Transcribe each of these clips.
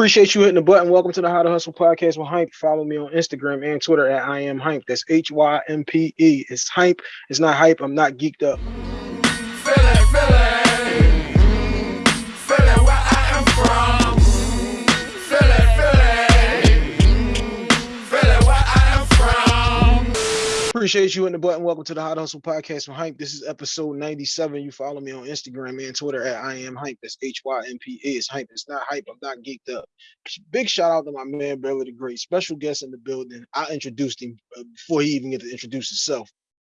Appreciate you hitting the button. Welcome to the How to Hustle podcast with Hype. Follow me on Instagram and Twitter at I am Hype. That's H Y M P E. It's Hype. It's not hype. I'm not geeked up. Appreciate you hitting the button. Welcome to the How to Hustle podcast with Hype. This is episode 97. You follow me on Instagram and Twitter at I am Hype. That's H Y M P E. It's Hype. It's not hype. I'm not geeked up. Big shout out to my man, Baylor the Great. Special guest in the building. I introduced him uh, before he even get to introduce himself.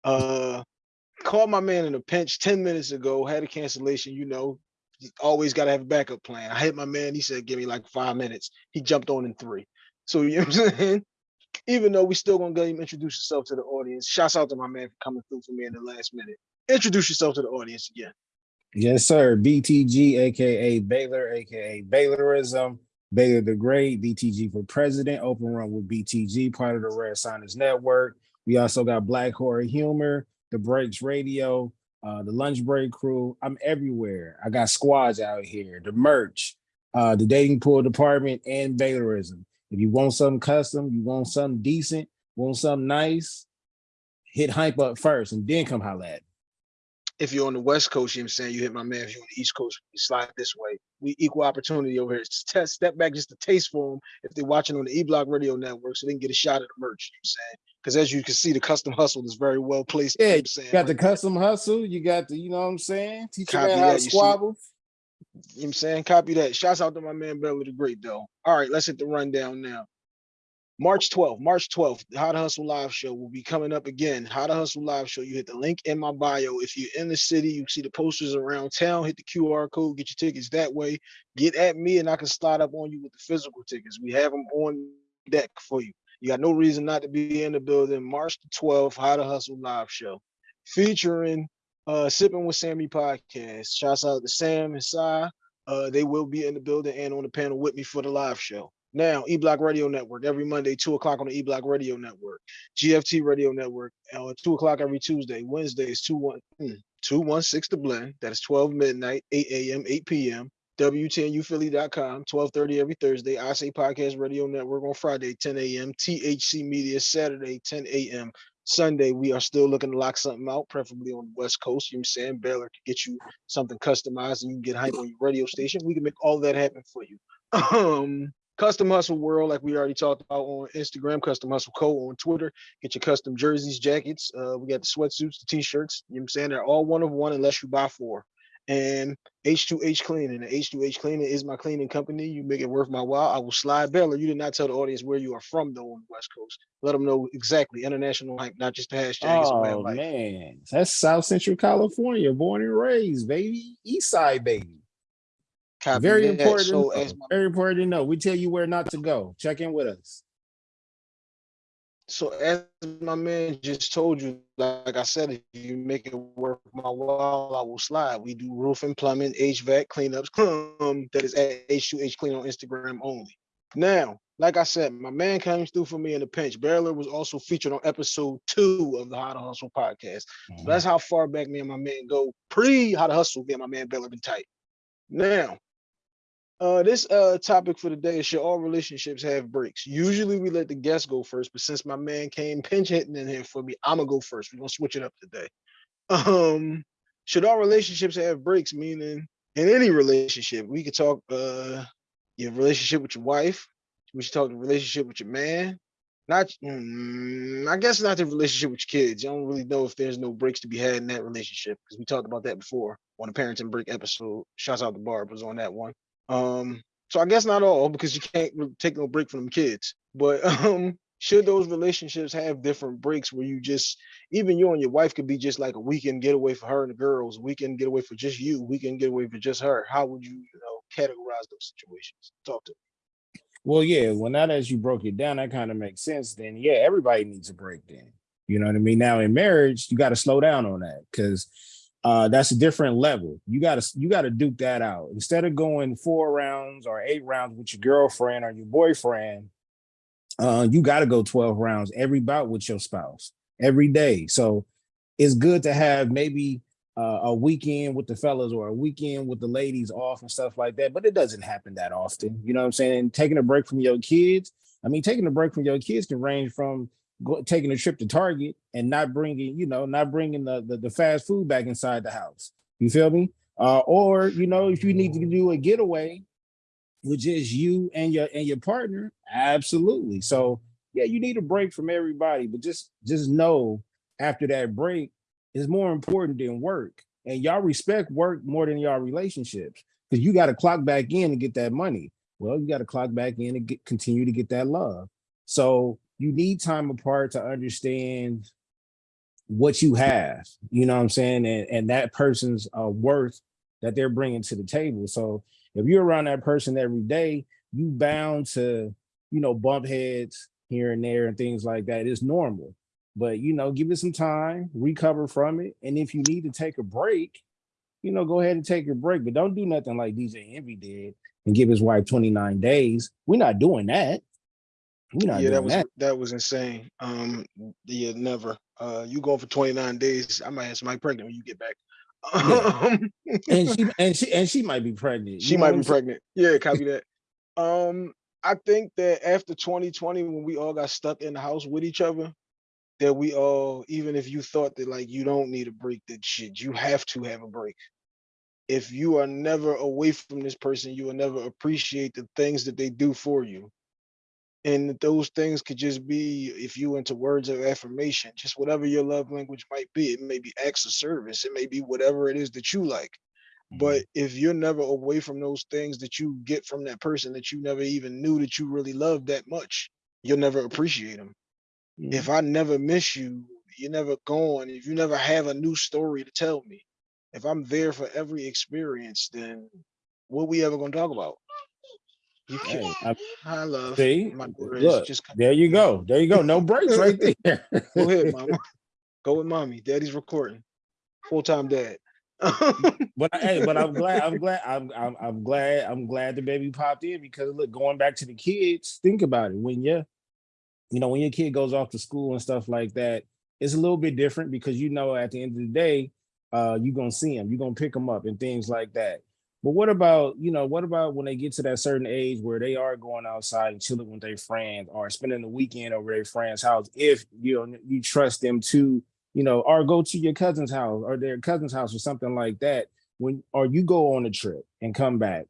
Uh, called my man in a pinch 10 minutes ago, had a cancellation, you know, always got to have a backup plan. I hit my man, he said, give me like five minutes. He jumped on in three. So, you know what I'm saying? Even though we still gonna him introduce yourself to the audience. Shouts out to my man for coming through for me in the last minute. Introduce yourself to the audience again. Yes, sir. BTG, aka Baylor, aka Baylorism, Baylor the Great, BTG for President, Open Run with BTG, part of the Rare Science Network. We also got Black Horror Humor, The Breaks Radio, uh, the Lunch Break Crew. I'm everywhere. I got squads out here, the merch, uh, the dating pool department, and Baylorism. If you want something custom, you want something decent, want something nice, hit hype up first and then come holla at me. If you're on the West Coast, you know what I'm saying, you hit my man. If you're on the East Coast, you slide this way. We equal opportunity over here. Just test, step back just a taste for them if they're watching on the E-Block Radio Network so they can get a shot at the merch, you know what I'm saying? Because as you can see, the custom hustle is very well placed. you know Yeah, what I'm you got the there. custom hustle, you got the, you know what I'm saying? Teach you Copy man how to you see. You know what I'm saying? Copy that. Shouts out to my man Baylor the Great, though. All right, let's hit the rundown now. March 12th, March 12th, the How to Hustle Live Show will be coming up again. How to Hustle Live Show. You hit the link in my bio. If you're in the city, you see the posters around town, hit the QR code, get your tickets that way. Get at me and I can slide up on you with the physical tickets. We have them on deck for you. You got no reason not to be in the building. March the 12th, How to Hustle Live Show. Featuring uh Sipping with Sammy podcast. Shouts out to Sam and Sai. Uh, they will be in the building and on the panel with me for the live show. Now, E Block Radio Network every Monday, two o'clock on the E Block Radio Network, GFT Radio Network, uh, two o'clock every Tuesday. Wednesday is two one mm, two one six the blend. That is twelve midnight, eight a.m., eight p.m. WTNUphilly.com, 1230 every Thursday. I say Podcast Radio Network on Friday, 10 a.m. THC Media Saturday, 10 a.m. Sunday, we are still looking to lock something out, preferably on the West Coast. You know I'm saying? Baylor can get you something customized and you can get hype on your radio station. We can make all that happen for you. Um, Custom Hustle World, like we already talked about on Instagram, Custom Hustle Co. on Twitter. Get your custom jerseys, jackets. Uh, we got the sweatsuits, the t-shirts. You know what I'm saying? They're all one of one unless you buy four. And H2H Cleaning. The H2H Cleaning is my cleaning company. You make it worth my while. I will slide Baylor. You did not tell the audience where you are from, though, on the West Coast. Let them know exactly. International hype, not just the hashtag. Oh man, that's South Central California, born and raised, baby. East side, baby. Copy Very that. important. So to know. as my Very important to know. We tell you where not to go. Check in with us. So as my man just told you, like I said, if you make it worth my while, I will slide. We do roofing, plumbing, HVAC cleanups. Um, that is at H2H Clean on Instagram only. Now, like I said, my man came through for me in a pinch. Baylor was also featured on episode two of the How to Hustle podcast. So that's how far back me and my man go. Pre How to Hustle, me and my man Baylor been tight. Now, uh, this uh topic for the day is should all relationships have breaks? Usually we let the guests go first, but since my man came pinch hitting in here for me, I'm gonna go first. We're gonna switch it up today. Um, should all relationships have breaks? Meaning, in any relationship, we could talk uh your relationship with your wife. We should talk the relationship with your man. Not, mm, I guess not the relationship with your kids. I don't really know if there's no breaks to be had in that relationship because we talked about that before on the parenting break episode. Shouts out to Barb was on that one. Um, so I guess not all because you can't take no break from them kids. But um, should those relationships have different breaks where you just even you and your wife could be just like a weekend getaway for her and the girls, weekend getaway for just you, weekend getaway for just her? How would you, you know, categorize those situations? Talk to me. Well, yeah. Well, now that you broke it down, that kind of makes sense. Then, yeah, everybody needs a break. Then, you know what I mean. Now, in marriage, you got to slow down on that because uh, that's a different level. You got to you got to duke that out instead of going four rounds or eight rounds with your girlfriend or your boyfriend. Uh, you got to go twelve rounds every bout with your spouse every day. So it's good to have maybe uh, a weekend with the fellas or a weekend with the ladies off and stuff like that. But it doesn't happen that often. You know what I'm saying? Taking a break from your kids. I mean, taking a break from your kids can range from go, taking a trip to Target and not bringing, you know, not bringing the, the the fast food back inside the house. You feel me? Uh, or you know, if you need to do a getaway, which is you and your and your partner, absolutely. So yeah, you need a break from everybody, but just just know after that break is more important than work. And y'all respect work more than y'all relationships because you got to clock back in to get that money. Well, you got to clock back in and get, continue to get that love. So you need time apart to understand what you have, you know what I'm saying? And, and that person's uh, worth that they're bringing to the table. So if you're around that person every day, you bound to, you know, bump heads here and there and things like that. It's normal but you know, give it some time, recover from it. And if you need to take a break, you know, go ahead and take a break, but don't do nothing like DJ Envy did and give his wife 29 days. We're not doing that. We're not Yeah, that was that. that was insane. Um, yeah, never. Uh, you going for 29 days. I might have somebody pregnant when you get back. Um, And she and she and she might be pregnant. she know might be pregnant. Yeah, copy that. Um, I think that after 2020, when we all got stuck in the house with each other, that we all, even if you thought that like you don't need a break, that shit, you have to have a break. If you are never away from this person, you will never appreciate the things that they do for you. And those things could just be if you into words of affirmation, just whatever your love language might be. It may be acts of service, it may be whatever it is that you like. But if you're never away from those things that you get from that person that you never even knew that you really loved that much, you'll never appreciate them. Mhm. If I never miss you, you're never gone. If you never have a new story to tell me, if I'm there for every experience, then what we ever gonna talk about? You can't. I- I love see, my daughter look, just there you go. There you go. No breaks right there. go ahead, mama. Go with mommy. Daddy's recording. Full-time dad. But I- hey, but I'm glad, I'm glad, I'm, I'm, I'm glad, I'm glad the baby popped in because look, going back to the kids, think about it. When you, you know, when your kid goes off to school and stuff like that, it's a little bit different because you know at the end of the day, uh, you're gonna see them, you're gonna pick them up and things like that. But what about, you know, what about when they get to that certain age where they are going outside and chilling with their friends or spending the weekend over their friend's house if you know you trust them to you know, or go to your cousin's house or their cousin's house or something like that. When or you go on a trip and come back,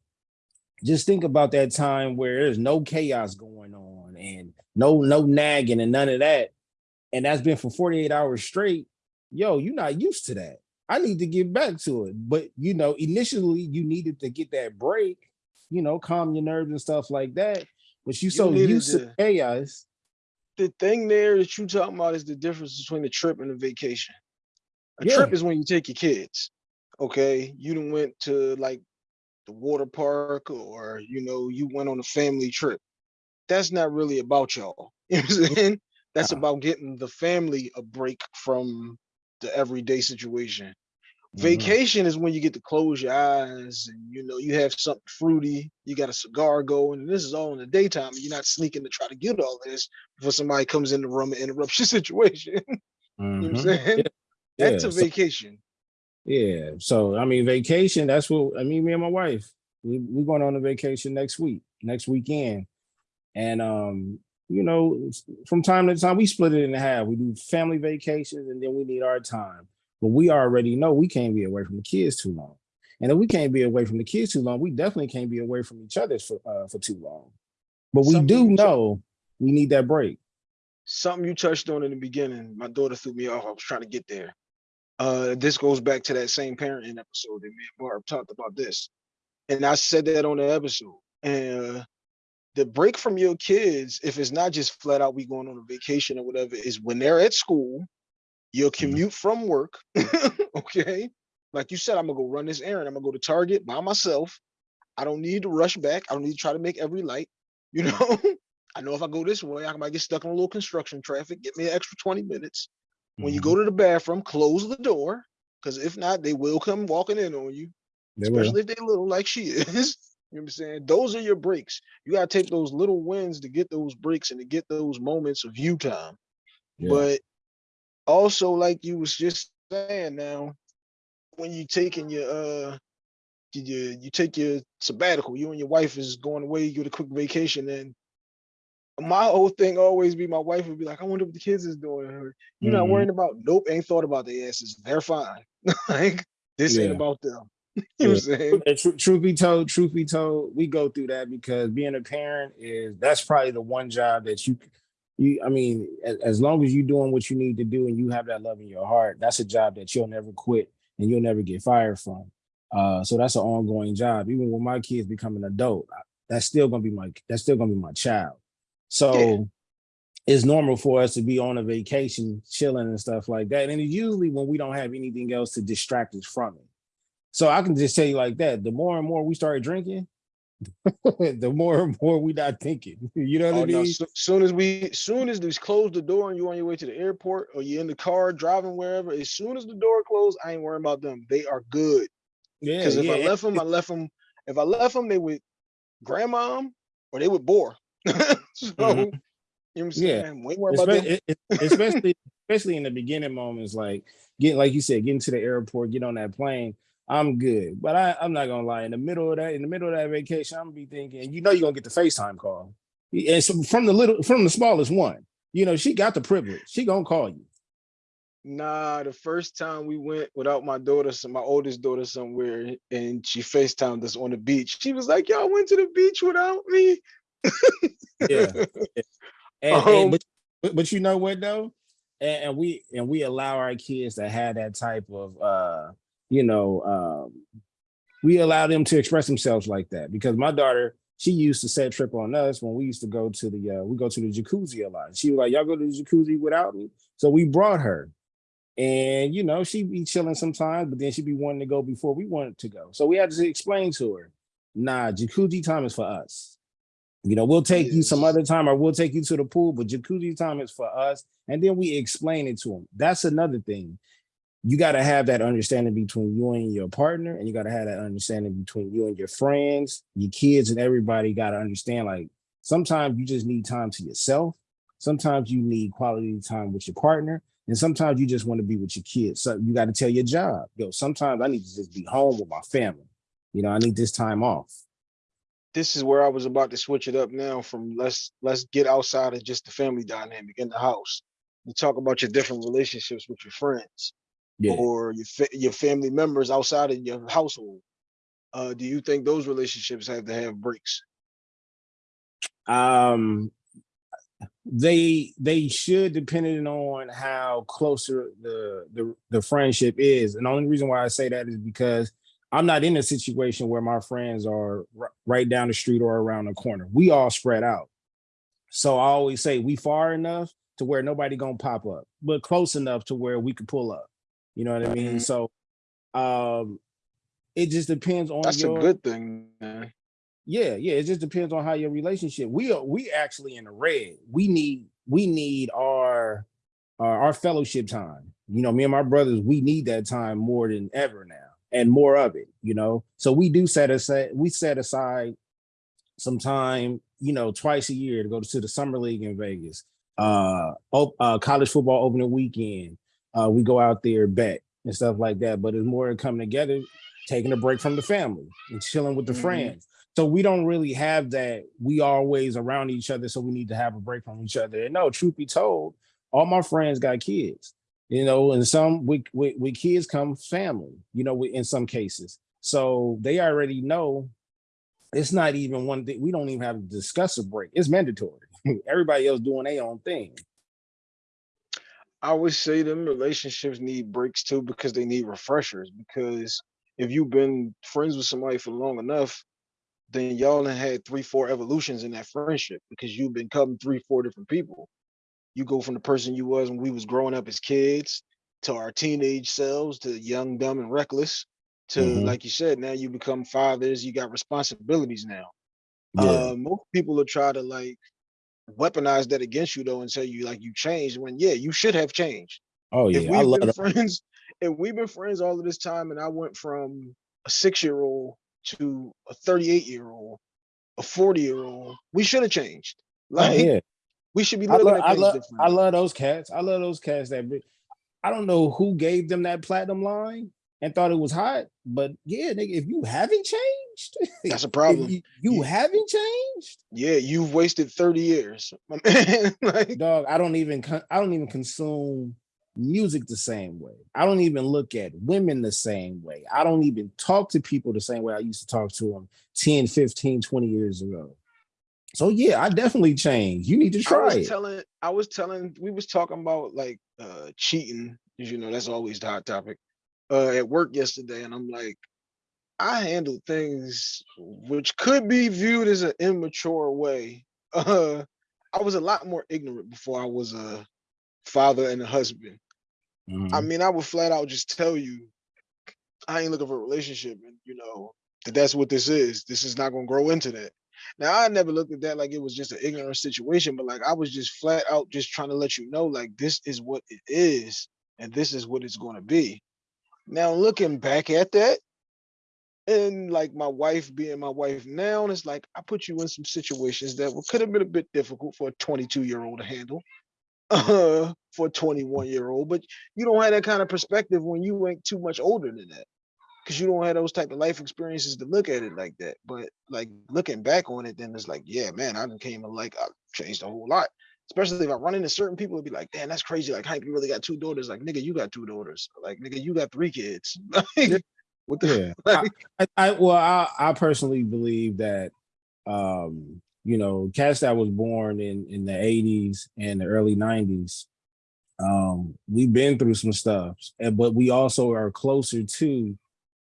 just think about that time where there's no chaos going on and no no nagging and none of that, and that's been for 48 hours straight. Yo, you're not used to that. I need to get back to it, but you know, initially you needed to get that break, you know, calm your nerves and stuff like that. But you so needed used to chaos. the thing there that you talking about is the difference between a trip and a vacation. A Yeah. trip is when you take your kids. Okay, you done went to like the water park or you know you went on a family trip. That's not really about y'all. You know what I'm saying? That's about getting the family a break from the everyday situation. Mhm. Vacation is when you get to close your eyes and you know you have something fruity, you got a cigar going, and this is all in the daytime. And you're not sneaking to try to get all this before somebody comes in the room and interrupts your situation. you know what I'm Mhm. saying? That's Yeah, a so- vacation. Yeah. So I mean, vacation. That's what I mean. Me and my wife, we we going on a vacation next week, next weekend, and um, you know, from time to time we split it in half. We do family vacations, and then we need our time. But we already know we can't be away from the kids too long, and if we can't be away from the kids too long, we definitely can't be away from each other for uh, for too long. But we Something do know we need that break. Something you touched on in the beginning. My daughter threw me off. I was trying to get there. Uh, this goes back to that same parenting episode that me and Barb talked about this. And I said that on the episode. And uh, the break from your kids, if it's not just flat out we going on a vacation or whatever, is when they're at school, your commute from work. okay. Like you said, I'm gonna go run this errand. I'm gonna go to Target by myself. I don't need to rush back. I don't need to try to make every light. You know, I know if I go this way, I might get stuck in a little construction traffic, get me an extra 20 minutes. When you Mhm. go to the bathroom, close the door. Because if not, they will come walking in on you, They will. especially if they're little like she is. You know what I'm saying? Those are your breaks. You gotta take those little wins to get those breaks and to get those moments of you time. Yeah. But also, like you was just saying now, when you taking your uh you, you take your sabbatical, you and your wife is going away, you get a quick vacation, and my whole thing always be my wife would be like, I wonder what the kids is doing. Or, You're not Mhm. worrying about nope, ain't thought about their asses. They're fine. like this ain't about them. you know what I'm saying? And tru- truth be told, truth be told, we go through that because being a parent is that's probably the one job that you you I mean, as, as long as you're doing what you need to do and you have that love in your heart, that's a job that you'll never quit and you'll never get fired from. Uh, so that's an ongoing job. Even when my kids become an adult, that's still gonna be my that's still gonna be my child. So Yeah. it's normal for us to be on a vacation, chilling and stuff like that. And it's usually when we don't have anything else to distract us from it. So I can just tell you like that. The more and more we started drinking, the more and more we not thinking. You know what Oh I no! mean? So, soon as we, soon as they close the door and you on your way to the airport or you in the car driving wherever, as soon as the door closed, I ain't worrying about them. They are good. Yeah, Because if yeah. I left them, I left them. If I left them, they would grandma or they would bore. so you know what I'm Mm-hmm. Yeah. saying? We ain't about them. Espe- it- it- especially especially in the beginning moments, like getting like you said, getting to the airport, get on that plane. I'm good, but I, I'm not gonna lie. In the middle of that, in the middle of that vacation, I'm gonna be thinking, you know, you're gonna get the FaceTime call, and so from the little, from the smallest one, you know, she got the privilege. She gonna call you. Nah, the first time we went without my daughter, my oldest daughter somewhere, and she FaceTimed us on the beach. She was like, Y'all went to the beach without me. Yeah. And, and- Um, but, but but you know what though, and, and we and we allow our kids to have that type of uh, you know, um, we allow them to express themselves like that because my daughter, she used to set trip on us when we used to go to the uh, we go to the jacuzzi a lot. She was like, "Y'all go to the jacuzzi without me," so we brought her. And you know, she'd be chilling sometimes, but then she'd be wanting to go before we wanted to go. So we had to explain to her, nah, jacuzzi time is for us. You know, we'll take you some other time or we'll take you to the pool, but jacuzzi time is for us. And then we explain it to them. That's another thing. You got to have that understanding between you and your partner, and you got to have that understanding between you and your friends, your kids, and everybody got to understand like sometimes you just need time to yourself. Sometimes you need quality time with your partner. And sometimes you just want to be with your kids. So you got to tell your job, yo, sometimes I need to just be home with my family. You know, I need this time off. this is where I was about to switch it up now from let's let's get outside of just the family dynamic in the house. You talk about your different relationships with your friends Yeah. or your fa- your family members outside of your household. Uh, do you think those relationships have to have breaks? um they they should depending on how closer the the the friendship is and the only reason why i say that is because i'm not in a situation where my friends are right down the street or around the corner we all spread out so i always say we far enough to where nobody gonna pop up but close enough to where we could pull up you know what i mean Mhm. so um it just depends on That's your a good thing, man. yeah, yeah. It just depends on how your relationship. We are we actually in the red. We need we need our our, our fellowship time. You know, me and my brothers, we need that time more than ever now, and more of it. You know, so we do set aside we set aside some time. You know, twice a year to go to the summer league in Vegas. Uh, op- uh college football opening weekend. Uh, we go out there bet and stuff like that. But it's more coming together, taking a break from the family and chilling with the Mhm. friends. So we don't really have that. We always around each other, so we need to have a break from each other. And no, truth be told, all my friends got kids. You know, and some with with, with kids come family. You know, in some cases, so they already know. It's not even one thing. We don't even have to discuss a break. It's mandatory. Everybody else doing their own thing. I would say them relationships need breaks too because they need refreshers. Because if you've been friends with somebody for long enough, then y'all done had three, four evolutions in that friendship because you've become three, four different people. You go from the person you was when we was growing up as kids to our teenage selves to young, dumb, and reckless to Mhm. like you said, now you become fathers, you got responsibilities now. Yeah. Uh, most people will try to like weaponize that against you though and tell you like you changed when yeah, you should have changed oh yeah, I we've love been that. friends, if we've been friends all of this time, and I went from a six-year-old to a 38-year-old, a 40-year-old, we should have changed. Oh, Like yeah. we should be I looking love, at I love. I love those cats. I love those cats that I don't know who gave them that platinum line, and thought it was hot. But yeah, nigga, if you haven't changed, That's a problem. you, you You- haven't changed, Yeah, you've wasted 30 years. man. like, dog. I don't even I don't even consume music the same way. I don't even look at women the same way. I don't even talk to people the same way I used to talk to them 10, 15, 20 years ago. So yeah, I definitely changed. You need to I try was it. telling, I was telling, we was talking about like uh cheating, you know, that's always the hot topic. Uh at work yesterday, and I'm like, I handle things which could be viewed as an immature way. Uh I was a lot more ignorant before I was a father and a husband. I Mhm. mean, I would flat out just tell you, I ain't looking for a relationship, and you know that that's what this is. This is not gonna grow into that. Now, I never looked at that like it was just an ignorant situation, but like I was just flat out just trying to let you know, like this is what it is, and this is what it's going to be. Now, looking back at that, and like my wife being my wife now, and it's like I put you in some situations that could have been a bit difficult for a 22 year old to handle uh, for a 21 year old, but you don't have that kind of perspective when you ain't too much older than that because you don't have those type of life experiences to look at it like that. But like looking back on it, then it's like, yeah, man, I came like I changed a whole lot. Especially if I run into certain people, it'd be like, damn, that's crazy. Like, Hype, you really got two daughters. Like, nigga, you got two daughters. Like, nigga, you got three kids. Like, what the Yeah. like, I, I well, I, I personally believe that um, you know, cats that was born in in the 80s and the early 90s, um, we've been through some stuff, and but we also are closer to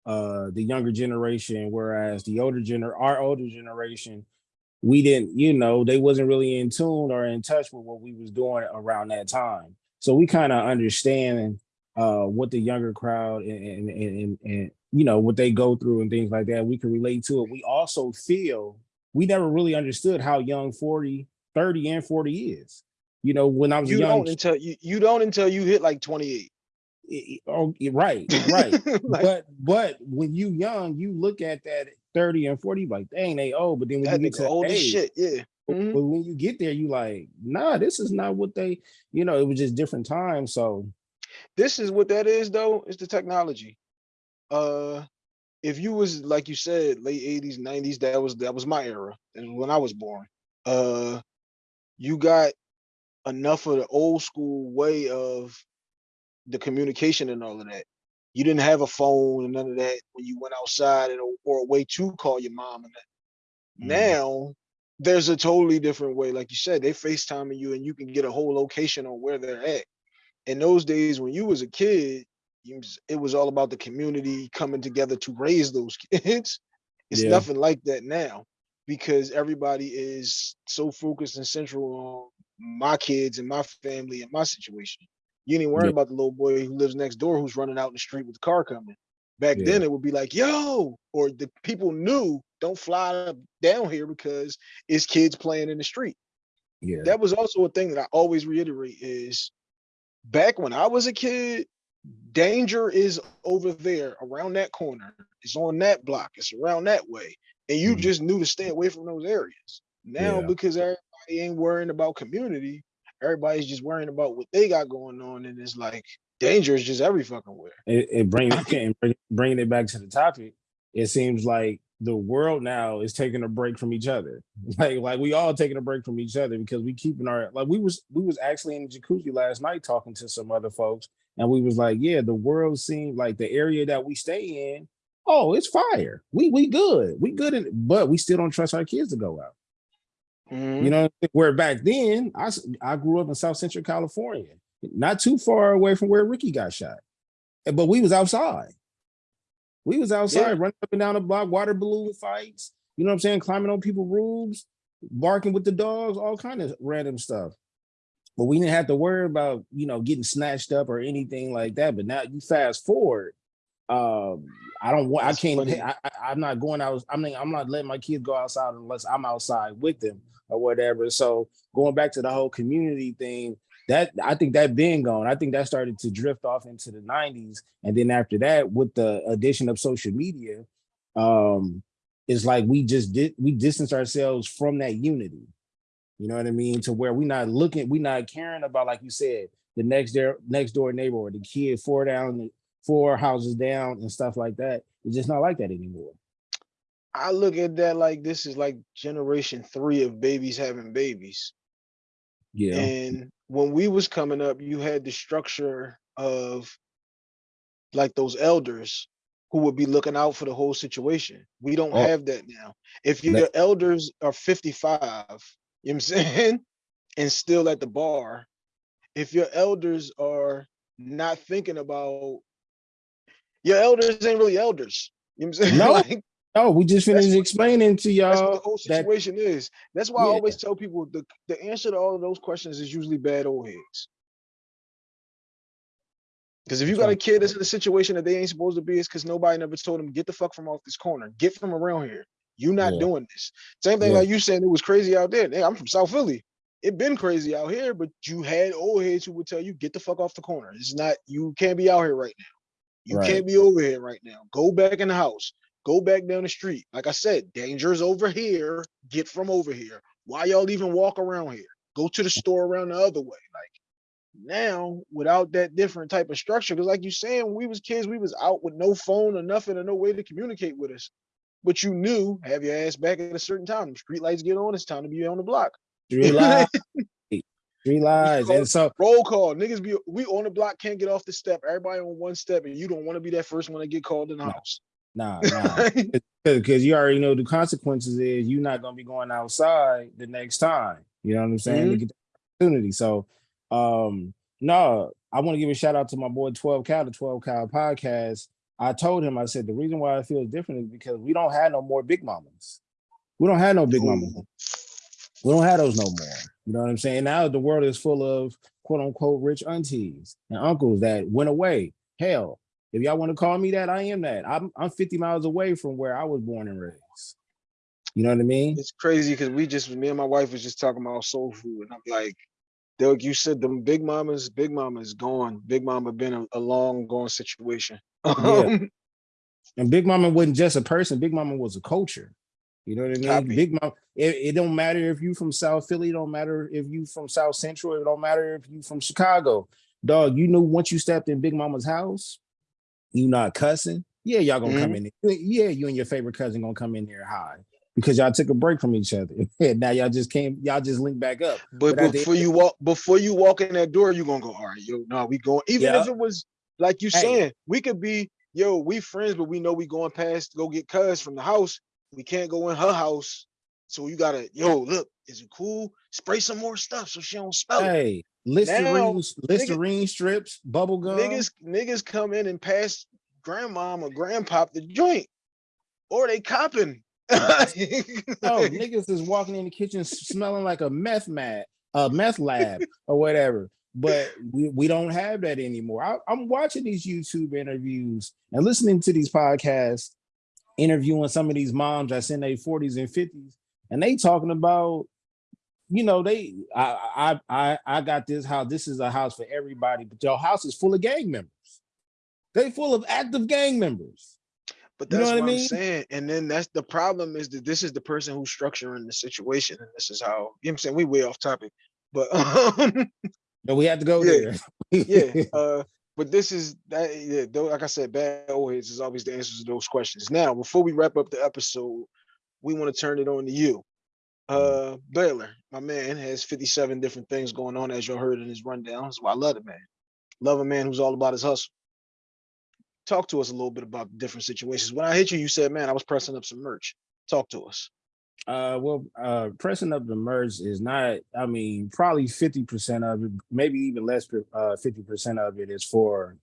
uh the younger generation, whereas the older gener our older generation, we didn't, you know, they wasn't really in tune or in touch with what we was doing around that time. So we kind of understand uh what the younger crowd and, and, and, and, you know what they go through and things like that we can relate to it we also feel we never really understood how young 40 30 and 40 is you know when i was you young don't until you you don't until you hit like 28. kid- oh yeah, right right like, but but when you young you look at that 30 and 40 like dang they old but then when that you get to old age, shit. Yeah. but Mhm. but when you get there you like nah this is not what they you know it was just different times so this is what that is though it's the technology uh if you was like you said late 80s 90s that was that was my era and when i was born uh you got enough of the old school way of the communication and all of that you didn't have a phone and none of that when you went outside and, or a way to call your mom and that Mhm. now there's a totally different way like you said they facetiming you and you can get a whole location on where they're at in those days when you was a kid, you it was all about the community coming together to raise those kids. It's Yeah. nothing like that now because everybody is so focused and central on my kids and my family and my situation. You ain't worrying Yeah. about the little boy who lives next door who's running out in the street with the car coming. Back Yeah. then it would be like, yo, or the people knew don't fly down here because it's kids playing in the street yeah that was also a thing that I always reiterate is back when I was a kid, danger is over there around that corner. It's on that block. It's around that way. And you Mhm. just knew to stay away from those areas. Now, Yeah. because everybody ain't worrying about community, everybody's just worrying about what they got going on. And it's like danger is just every fucking where. it, it bring it and bringing it back to the topic it seems like the world now is taking a break from each other like like we all taking a break from each other because we keeping our like we was we was actually in the jacuzzi last night talking to some other folks and we was like yeah the world seemed like the area that we stay in oh it's fire we we good we good in, but we still don't trust our kids to go out Mhm. you know, where back then I I grew up in South Central California, not too far away from where Ricky got shot, but we was outside. We was outside running up and down the block, water balloon fights. You know what I'm saying? Climbing on people's roofs, barking with the dogs, all kind of random stuff. But we didn't have to worry about you know getting snatched up or anything like that. But now you fast forward. Um, I don't want. I can't. funny. I, I, I'm not going out. I mean, I'm not letting my kids go outside unless I'm outside with them or whatever. So going back to the whole community thing, that I think that been gone. I think that started to drift off into the 90s. And then after that, with the addition of social media, um, it's like we just did we distance ourselves from that unity. You know what I mean? To where we're not looking, we're not caring about, like you said, the next door next door neighbor or the kid four down four houses down and stuff like that. It's just not like that anymore. I look at that like this is like generation three of babies having babies. Yeah. And when we was coming up, you had the structure of like those elders who would be looking out for the whole situation. We don't Oh. have that now. If That- your elders are 55, you know what I'm saying? And still at the bar, if your elders are not thinking about your elders ain't really elders. You know what I'm saying? No, Like, Oh, we just finished what- explaining to that's what y'all the whole situation is. That's why I always tell people the, the answer to all of those questions is usually bad old heads. Because if you got a kid that's in a situation that they ain't supposed to be, it's because nobody never told them, get the fuck from off this corner, get from around here. You not Yeah. doing this. Same thing Yeah. like you saying it was crazy out there. Hey, I'm from South Philly. It been crazy out here, but you had old heads who would tell you, get the fuck off the corner. It's not, you can't be out here right now. You Right. can't be over here right now. Go back in the house. Go back down the street. Like I said, danger's over here. Get from over here. Why y'all even walk around here? Go to the store around the other way. Like now, without that different type of structure, because like you saying, when we was kids, we was out with no phone or nothing or no way to communicate with us. But you knew, have your ass back at a certain time. Street lights get on, it's time to be on the block. lives, three lives, call- and so Roll call. Niggas be we on the block, can't get off the step. Everybody on one step, and you don't want to be that first one to get called in the No. house. nah, nah, because you already know the consequences is you're not gonna be going outside the next time. You know what I'm saying? To get the opportunity. So, um, no, I want to give a shout out to my boy 12 Cal, the 12 Cal podcast. I told him, I said the reason why I feel different is because we don't have no more big mamas. We don't have no big mamas. We don't have those no more. You know what I'm saying? Now the world is full of quote unquote rich aunties and uncles that went away. Hell, if y'all want to call me that, I am that. I'm I'm 50 miles away from where I was born and raised. You know what I mean? It's crazy because we just me and my wife was just talking about soul food, and I'm like, Doug, you said them big mamas, big mama's gone. Big mama been a, a long gone situation. Um, And Big Mama wasn't just a person. Big Mama was a culture. You know what I mean? Copy. Big Mama. It, it don't matter if you from South Philly. It don't matter if you from South Central. It don't matter if you from Chicago. Dog, you knew once you stepped in Big Mama's house, you not cussing. Yeah, y'all gonna come mm-hmm. in. There. Yeah, you and your favorite cousin gonna come in there high because y'all took a break from each other. And now y'all just came. Y'all just linked back up. but But before you walk, before you walk in that door, you gonna go, all right, yo, no, we going. Even if it was like you Hey. saying, we could be, yo, we friends, but we know we going past to go get cuz from the house. We can't go in her house, so you gotta, yo, look, is it cool? Spray some more stuff so she don't smell it. Hey, Listerine, Listerine strips, bubble gum. Niggas, niggas come in and pass grandmom or grandpop the joint, or they copping. No, niggas is walking in the kitchen smelling like a meth mat, a meth lab or whatever. But we, we don't have that anymore. I, I'm watching these YouTube interviews and listening to these podcasts, interviewing some of these moms that's in their 40s and 50s, and they talking about, you know, they I I I I got this house. This is a house for everybody, but your house is full of gang members. They full of active gang members. But You know that's what I what, I'm mean? saying. And then that's the problem is that this is the person who's structuring the situation, and this is how you know what I'm saying we way off topic. But um, But we have to go Yeah. there. yeah, uh, but this is that yeah, though, like I said, bad heads is always the answers to those questions. Now, before we wrap up the episode, we want to turn it on to you. Mm. Uh Baylor, my man, has 57 different things going on, as you heard in his rundown. That's why I love the man. Love a man who's all about his hustle. Talk to us a little bit about the different situations. When I hit you, you said, man, I was pressing up some merch. Talk to us. Uh, well, uh, pressing up the merge is not. I mean, probably fifty percent of it, maybe even less. Uh, fifty percent of it is for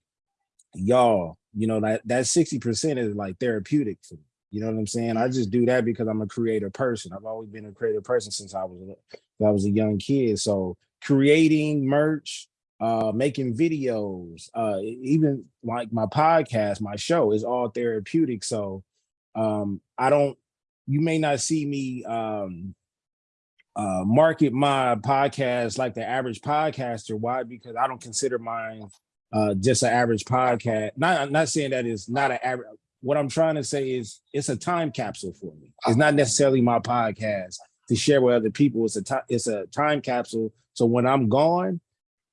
y'all. You know that that sixty percent is like therapeutic for me. You know what I'm saying? I just do that because I'm a creative person. I've always been a creative person since I was a- I was a young kid. So creating merch, uh, making videos, uh, even like my podcast, my show is all therapeutic. So um, I don't you may not see me um uh market my podcast like the average podcaster. Why? Because i don't consider mine uh just an average podcast. Not i'm not saying that it's not an average what i'm trying to say is it's a time capsule for me. It's not necessarily my podcast to share with other people. It's a time it's a time capsule. So when i'm gone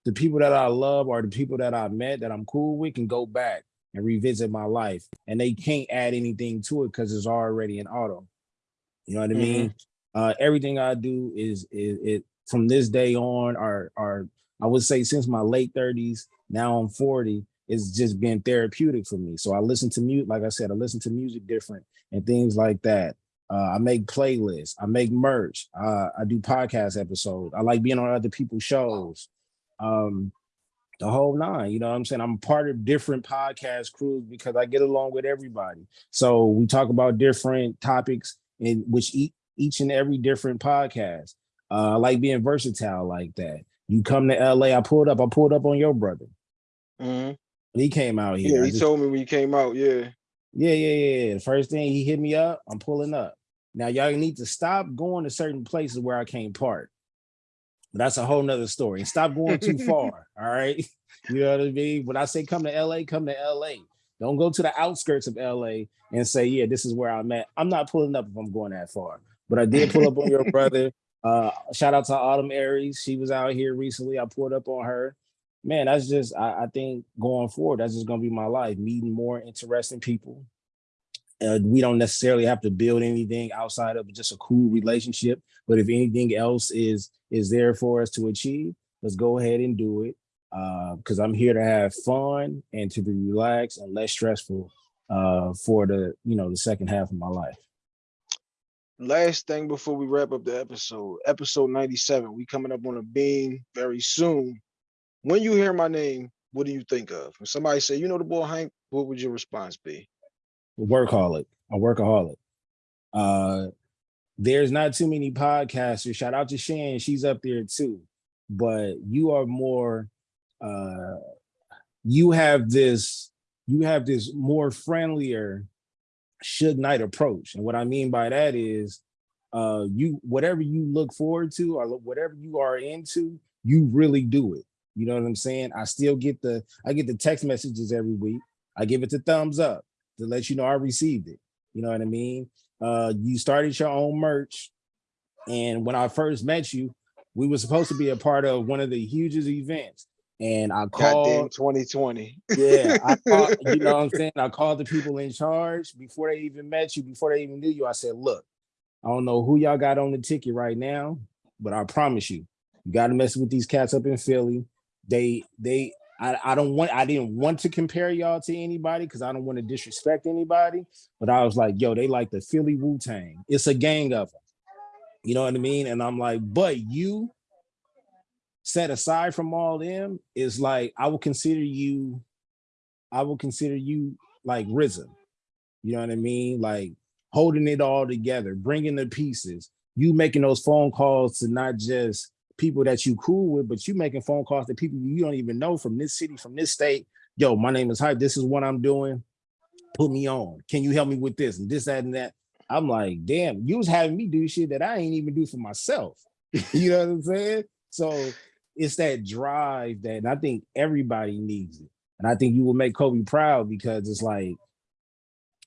the people that i love or the people that i met that i'm cool with can go back and revisit my life. And they can't add anything to it because it's already in auto. You know what I mean? Uh, everything I do is is it from this day on, or or I would say since my late 30s, now I'm 40, it's just been therapeutic for me. So I listen to music, like I said, I listen to music different and things like that. Uh, I make playlists, I make merch, uh, I do podcast episodes. I like being on other people's shows. Um, the whole nine, you know what I'm saying? I'm part of different podcast crews because I get along with everybody. So we talk about different topics in which each, each and every different podcast. Uh, I like being versatile like that. You come to LA, I pulled up, I pulled up on your brother. Mhm. He came out here. Yeah, he just- told me when you came out. Yeah. yeah, yeah, yeah, yeah. The first thing he hit me up, I'm pulling up. Now y'all need to stop going to certain places where I can't park. But that's a whole nother story. And stop going too far. All right. You know what I mean? When I say come to LA, come to LA. Don't go to the outskirts of LA and say, yeah, this is where I'm at. I'm not pulling up if I'm going that far. But I did pull up on your brother. Uh, shout out to Autumn Aries. She was out here recently. I pulled up on her. Man, that's just I, I think going forward, that's just gonna be my life, meeting more interesting people, uh, we don't necessarily have to build anything outside of just a cool relationship. But if anything else is is there for us to achieve, let's go ahead and do it. Because I'm here to have fun and to be relaxed and less stressful uh, for the you know the second half of my life. Last thing before we wrap up the episode, episode 97. We coming up on a beam very soon. When you hear my name, what do you think of? When somebody say, you know the boy Hank, what would your response be? workaholic, a workaholic. Uh, there's not too many podcasters. Shout out to Shan, she's up there too. But you are more. Uh, you have this. You have this more friendlier, should night approach, and what I mean by that is, uh, you whatever you look forward to or whatever you are into, you really do it. You know what I'm saying? I still get the I get the text messages every week. I give it the thumbs up to let you know I received it. You know what I mean? Uh, you started your own merch, and when I first met you, we were supposed to be a part of one of the hugest events, and I Goddamn called. 2020. Yeah, I called, you know what I'm saying? I called the people in charge before they even met you, before they even knew you. I said, look, I don't know who y'all got on the ticket right now, but I promise you, you got to mess with these cats up in Philly. They, they, I, I don't want, I didn't want to compare y'all to anybody because I don't want to disrespect anybody. But I was like, yo, they like the Philly Wu Tang. It's a gang of them. You know what I mean? And I'm like, but you set aside from all them is like, I will consider you, I will consider you like RZA. You know what I mean? Like holding it all together, bringing the pieces, you making those phone calls to not just people that you cool with, but you making phone calls to people you don't even know from this city, from this state. Yo, my name is Hype. This is what I'm doing. Put me on. Can you help me with this and this, that, and that? I'm like, damn, you was having me do shit that I ain't even do for myself. you know what I'm saying? So it's that drive that and I think everybody needs it. And I think you will make Kobe proud because it's like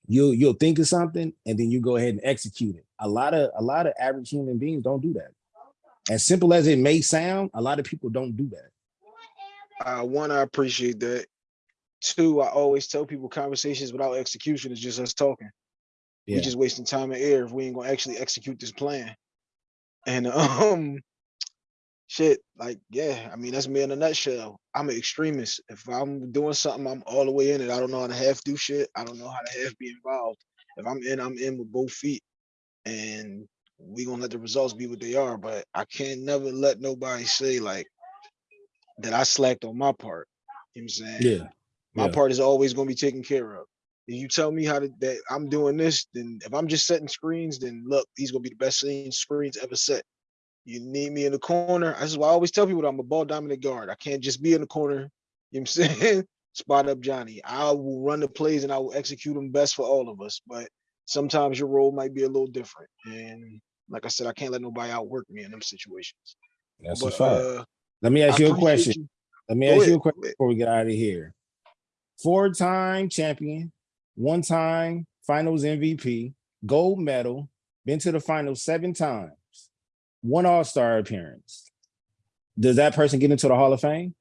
you'll you'll think of something and then you go ahead and execute it. A lot of a lot of average human beings don't do that. As simple as it may sound, a lot of people don't do that. Uh, one, I appreciate that. Two, I always tell people conversations without execution is just us talking. Yeah. We just wasting time and air if we ain't gonna actually execute this plan. And um, shit, like yeah, I mean that's me in a nutshell. I'm an extremist. If I'm doing something, I'm all the way in it. I don't know how to half do shit. I don't know how to half be involved. If I'm in, I'm in with both feet, and we gonna let the results be what they are. But I can't never let nobody say like that I slacked on my part. You know what I'm saying? Yeah. my yeah. part is always going to be taken care of. If you tell me how to that I'm doing this, then if I'm just setting screens, then look, these gonna be the best screen- screens ever set. You need me in the corner. This is why I always tell people that I'm a ball dominant guard. I can't just be in the corner. You know what I'm saying? Spot up Johnny. I will run the plays and I will execute them best for all of us. But sometimes your role might be a little different. And like I said, I can't let nobody outwork me in them situations. That's a fact. uh, Let me ask I you a question. you. Let me Go ask ahead, you a question before we get out of here. Four-time champion, one-time finals MVP, gold medal, been to the finals seven times, one all-star appearance. Does that person get into the Hall of Fame?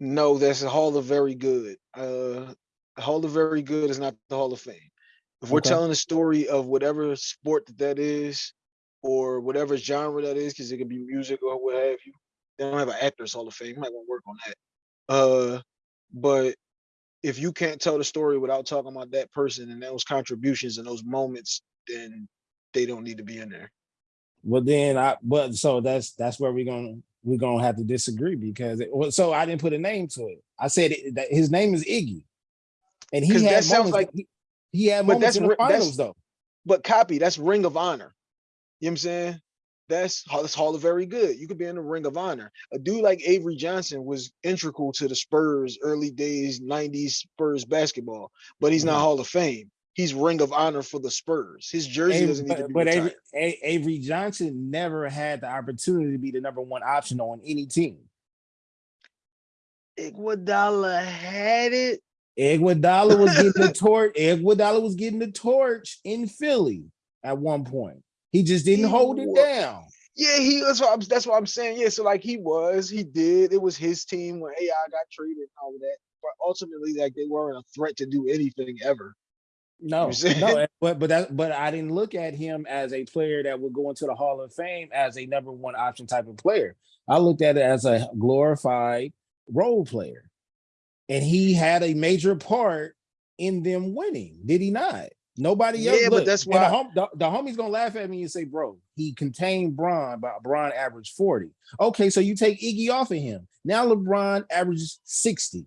No, that's a Hall of Very Good. Uh, Hall of Very Good is not the Hall of Fame. If we're Okay. telling the story of whatever sport that that is, or whatever genre that is, because it could be music or what have you, they don't have an Actors Hall of Fame. Might want to work on that. Uh, but if you can't tell the story without talking about that person and those contributions and those moments, then they don't need to be in there. Well, then I but so that's that's where we're gonna we're gonna have to disagree because it, so I didn't put a name to it. I said it, that his name is Iggy, and he had sounds moments. like- he, he had but moments that's in the ri- that's- finals though. But copy, that's Ring of Honor. You know what I'm saying? That's that's Hall of Very Good. You could be in the Ring of Honor. A dude like Avery Johnson was integral to the Spurs early days, 90s Spurs basketball, but he's not Mhm. Hall of Fame. He's Ring of Honor for the Spurs. His jersey Avery- doesn't need to be but Avery, retired. A- Avery Johnson never had the opportunity to be the number one option on any team. Iguodala had it. Iguodala was getting the torch. Iguodala was getting the torch in Philly at one point. He just didn't He hold it down. Yeah, he that's what I'm that's what I'm saying. Yeah, so like he was, he did. It was his team when AI got traded and all of that. But ultimately, like they weren't a threat to do anything ever. No, no, but but that but I didn't look at him as a player that would go into the Hall of Fame as a number one option type of player. I looked at it as a glorified role player, and he had a major part in them winning. Did he not? Nobody else. Yeah, but that's and the, why- hom- the, the homie's gonna laugh at me and say, "Bro, he contained Bron, but Bron averaged forty. Okay, so you take Iggy off of him. Now LeBron averages sixty.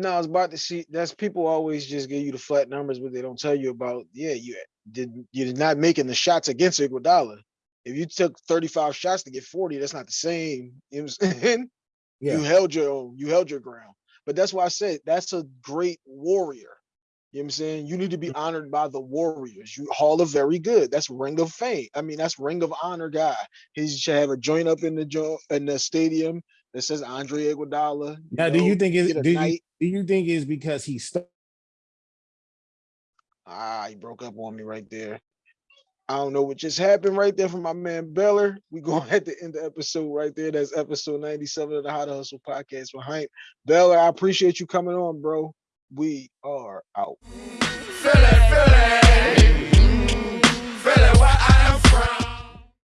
No, I was about to see. That's people always just give you the flat numbers, but they don't tell you about. Yeah, you did. You're not making the shots against Iguodala. If you took 35 shots to get 40, that's not the same. You know what I'm? Yeah. You held your own. You held your ground. But that's why I said that's a great warrior. You know what I'm saying? You need to be mm. honored by the Warriors. You Hall of Very Good. That's Ring of Fame. I mean, that's Ring of Honor guy. He should have a joint up in the jo- in the stadium that is Andre Iguodala. Now, do you think it's do you, do you think it's because he st- Ah, he broke up on me right there. I don't know what just happened right there from my man Baylor. We going at the end of the episode right there. That's episode 97 of the How to Hustle podcast with Hank. Baylor, I appreciate you coming on, bro. We are out. Feel it, feel it.